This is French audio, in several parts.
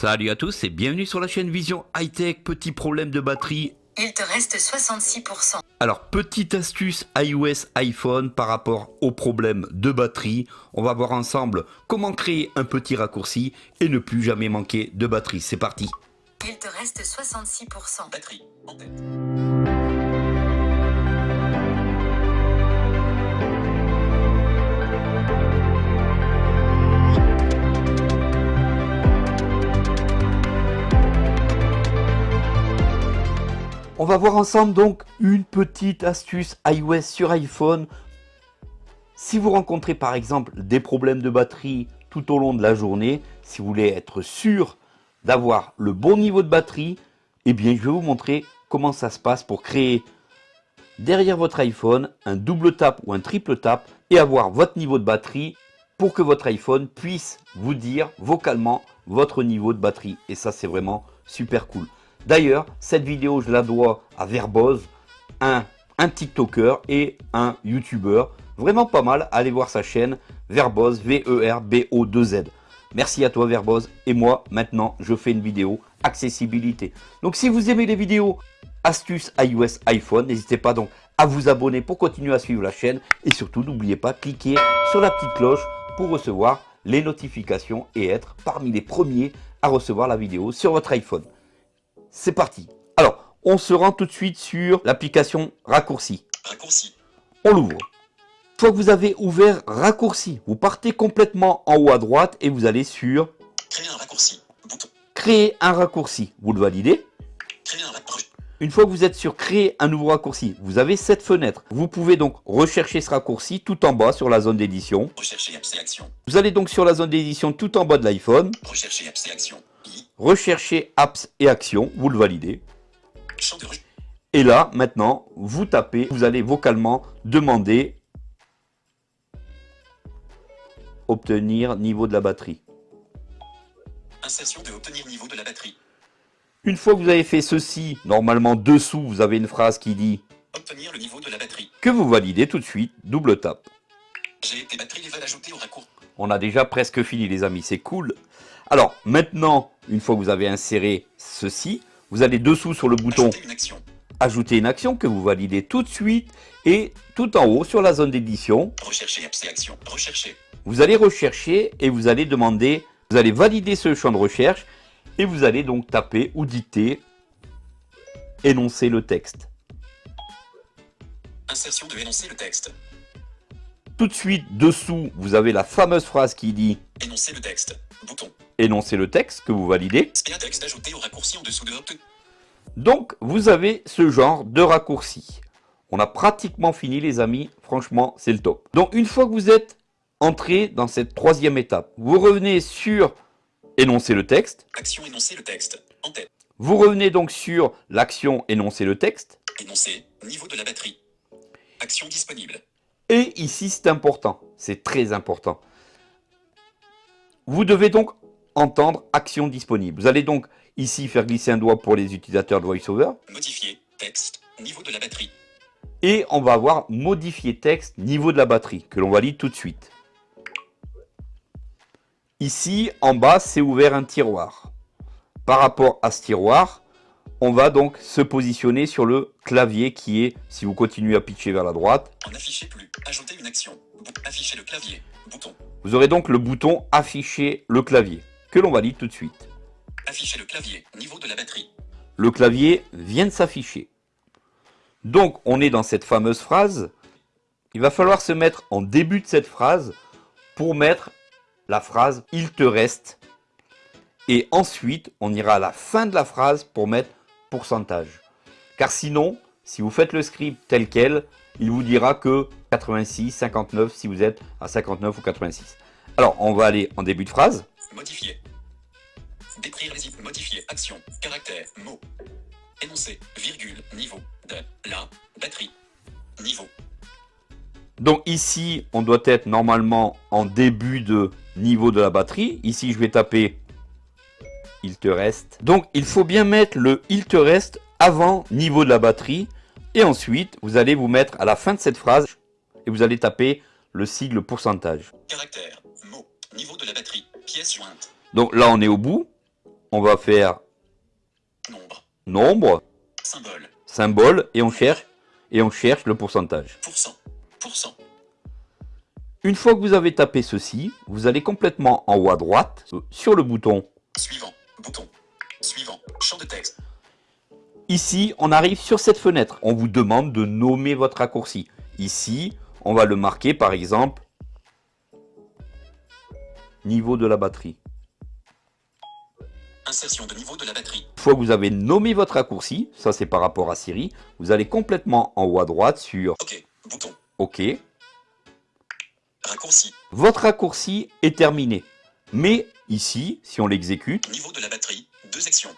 Salut à tous et bienvenue sur la chaîne Vision High Tech. Petit problème de batterie. Il te reste 66%. Alors, petite astuce iOS iPhone par rapport au problème de batterie. On va voir ensemble comment créer un petit raccourci et ne plus jamais manquer de batterie. C'est parti. Il te reste 66%. Batterie en tête. On va voir ensemble donc une petite astuce iOS sur iPhone. Si vous rencontrez par exemple des problèmes de batterie tout au long de la journée, si vous voulez être sûr d'avoir le bon niveau de batterie, eh bien je vais vous montrer comment ça se passe pour créer derrière votre iPhone un double tap ou un triple tap et avoir votre niveau de batterie pour que votre iPhone puisse vous dire vocalement votre niveau de batterie. Et ça c'est vraiment super cool. D'ailleurs, cette vidéo, je la dois à Verboz, un, TikToker et un YouTuber. Vraiment pas mal, allez voir sa chaîne, Verboz, V-E-R-B-O-2-Z. Merci à toi Verboz. Et moi, maintenant, je fais une vidéo accessibilité. Donc si vous aimez les vidéos astuces iOS iPhone, n'hésitez pas donc à vous abonner pour continuer à suivre la chaîne. Et surtout, n'oubliez pas, cliquer sur la petite cloche pour recevoir les notifications et être parmi les premiers à recevoir la vidéo sur votre iPhone c'est parti. Alors, on se rend tout de suite sur l'application Raccourci. Raccourci. On l'ouvre. Une fois que vous avez ouvert Raccourci, vous partez complètement en haut à droite et vous allez sur Créer un raccourci. Bouton. Créer un raccourci. Vous le validez. Créer un raccourci. Une fois que vous êtes sur Créer un nouveau raccourci, vous avez cette fenêtre. Vous pouvez donc rechercher ce raccourci tout en bas sur la zone d'édition. Rechercher. Vous allez donc sur la zone d'édition tout en bas de l'iPhone. Rechercher apps Rechercher apps et actions. Vous le validez. Et là, maintenant, vous tapez, vous allez vocalement demander obtenir niveau de la batterie. Insertion de obtenir niveau de la batterie. Une fois que vous avez fait ceci, normalement dessous, vous avez une phrase qui dit Obtenir le niveau de la batterie. que vous validez tout de suite, double tap. J'ai été batterie au raccourci. On a déjà presque fini les amis, c'est cool. Alors maintenant, une fois que vous avez inséré ceci, vous allez dessous sur le bouton Ajouter une action. ajouter une action que vous validez tout de suite et tout en haut sur la zone d'édition, Rechercher actions. Rechercher. vous allez rechercher et vous allez demander, vous allez valider ce champ de recherche et vous allez donc taper ou dicter énoncer le texte. Insertion de énoncer le texte. Tout de suite dessous, vous avez la fameuse phrase qui dit Énoncer le texte. Bouton. énoncer le texte que vous validez. Spéa texte ajouté au raccourci en dessous de obtenir. Donc vous avez ce genre de raccourci. On a pratiquement fini les amis, franchement c'est le top. Donc une fois que vous êtes entré dans cette troisième étape, vous revenez sur énoncer le texte. Action énoncer le texte. En tête. Vous revenez donc sur l'action énoncer le texte. Énoncer. Niveau de la batterie. Action disponible. Et ici, c'est important, c'est très important. Vous devez donc entendre action disponible. Vous allez donc ici faire glisser un doigt pour les utilisateurs de VoiceOver. Modifier. Texte. Niveau de la batterie. Et on va avoir modifier texte niveau de la batterie, que l'on valide tout de suite. Ici, en bas, c'est ouvert un tiroir. Par rapport à ce tiroir, on va donc se positionner sur le clavier qui est, si vous continuez à pitcher vers la droite, En afficher plus. Ajouter une action. Bou- Afficher le clavier. Bouton. Vous aurez donc le bouton afficher le clavier, que l'on valide tout de suite. Afficher le clavier. Niveau de la batterie. Le clavier vient de s'afficher. Donc on est dans cette fameuse phrase. Il va falloir se mettre en début de cette phrase pour mettre la phrase « il te reste ». Et ensuite, on ira à la fin de la phrase pour mettre pourcentage. Car sinon, si vous faites le script tel quel, il vous dira que 86, 59 si vous êtes à 59 ou 86. Alors, on va aller en début de phrase. Modifier. Décrire les Modifier. Action. Caractère. Mot. Énoncer. Virgule. Niveau. De. La. Batterie. Niveau. Donc ici, on doit être normalement en début de niveau de la batterie. Ici, je vais taper « il te reste ». Donc, il faut bien mettre le « il te reste » avant niveau de la batterie. Et ensuite, vous allez vous mettre à la fin de cette phrase et vous allez taper le sigle pourcentage. Caractère. Mot. Niveau de la batterie. Pièce jointe. Donc là, on est au bout. on va faire Nombre. nombre, Symbole. symbole, et on cherche, et on cherche le pourcentage. Pourcent. Pourcent. Une fois que vous avez tapé ceci, vous allez complètement en haut à droite, euh, sur le bouton. Suivant. Bouton. Suivant. Champ de texte. Ici, on arrive sur cette fenêtre. On vous demande de nommer votre raccourci. Ici, on va le marquer par exemple niveau de la batterie. Insertion de niveau de la batterie. Une fois que vous avez nommé votre raccourci, ça c'est par rapport à Siri, vous allez complètement en haut à droite sur OK. Bouton. OK. Raccourci. Votre raccourci est terminé. Mais ici, si on l'exécute, Niveau de la batterie. Deux actions.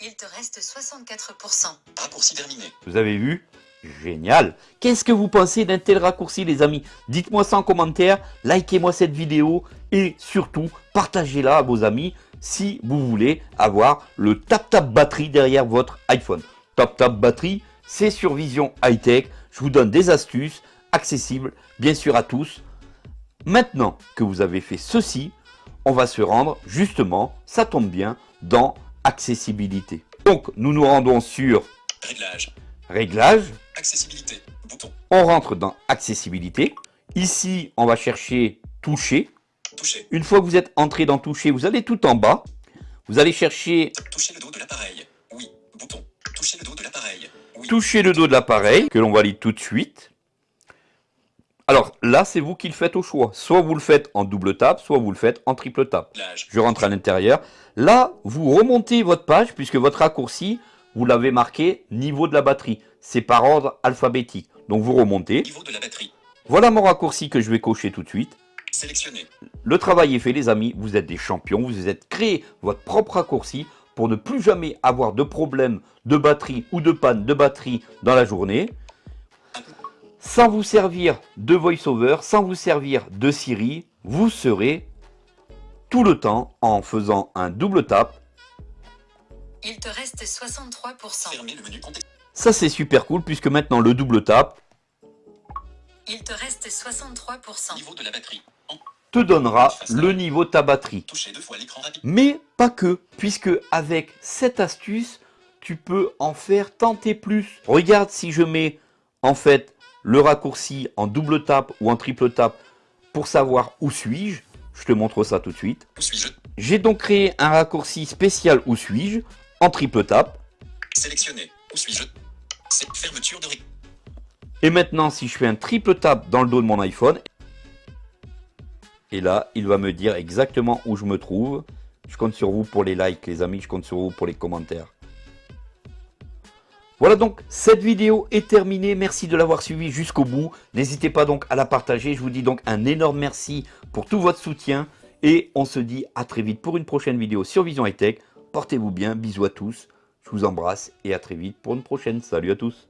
Il te reste 64%. Raccourci terminé. vous avez vu? Génial Qu'est-ce que vous pensez d'un tel raccourci les amis? Dites-moi ça en commentaire, likez-moi cette vidéo et surtout partagez-la à vos amis si vous voulez avoir le tap-tap batterie derrière votre iPhone. Tap-tap batterie, c'est sur Vision High Tech. Je vous donne des astuces accessibles bien sûr à tous. Maintenant que vous avez fait ceci, on va se rendre justement, ça tombe bien, dans accessibilité. Donc nous nous rendons sur Réglage. réglage, Accessibilité. Bouton. on rentre dans accessibilité. Ici, on va chercher toucher. Toucher. Une fois que vous êtes entré dans toucher, vous allez tout en bas. Vous allez chercher Toucher le dos de l'appareil. Oui. Bouton. Toucher le dos de l'appareil. Oui. toucher le dos de l'appareil, que l'on valide tout de suite. Alors là, c'est vous qui le faites au choix. Soit vous le faites en double tap, soit vous le faites en triple tap. Réglage. Je rentre à l'intérieur. Là, vous remontez votre page puisque votre raccourci, vous l'avez marqué niveau de la batterie. C'est par ordre alphabétique. Donc vous remontez. Niveau de la batterie. Voilà mon raccourci que je vais cocher tout de suite. Sélectionné. Le travail est fait les amis, vous êtes des champions, vous êtes créé votre propre raccourci pour ne plus jamais avoir de problème de batterie ou de panne de batterie dans la journée. Sans vous servir de VoiceOver, sans vous servir de Siri, vous serez tout le temps en faisant un double tap. Il te reste 63%. Fermer le menu contexte. Ça c'est super cool puisque maintenant le double tap Il te reste 63%. Niveau de la batterie. En te donnera le niveau de ta batterie. toucher deux fois l'écran rapide. Mais pas que, puisque avec cette astuce, tu peux en faire tenter plus. Regarde si je mets en fait le raccourci en double tap ou en triple tap pour savoir où suis-je. Je te montre ça tout de suite. J'ai donc créé un raccourci spécial où suis-je en triple tap. Sélectionné. Où suis-je? C'est fermeture de. Et maintenant, si je fais un triple tap dans le dos de mon iPhone, et là, il va me dire exactement où je me trouve. Je compte sur vous pour les likes, les amis. Je compte sur vous pour les commentaires. Voilà donc, cette vidéo est terminée. Merci de l'avoir suivi jusqu'au bout. N'hésitez pas donc à la partager. Je vous dis donc un énorme merci pour tout votre soutien. Et on se dit à très vite pour une prochaine vidéo sur Vision High Tech. Portez-vous bien. Bisous à tous. Je vous embrasse et à très vite pour une prochaine. Salut à tous.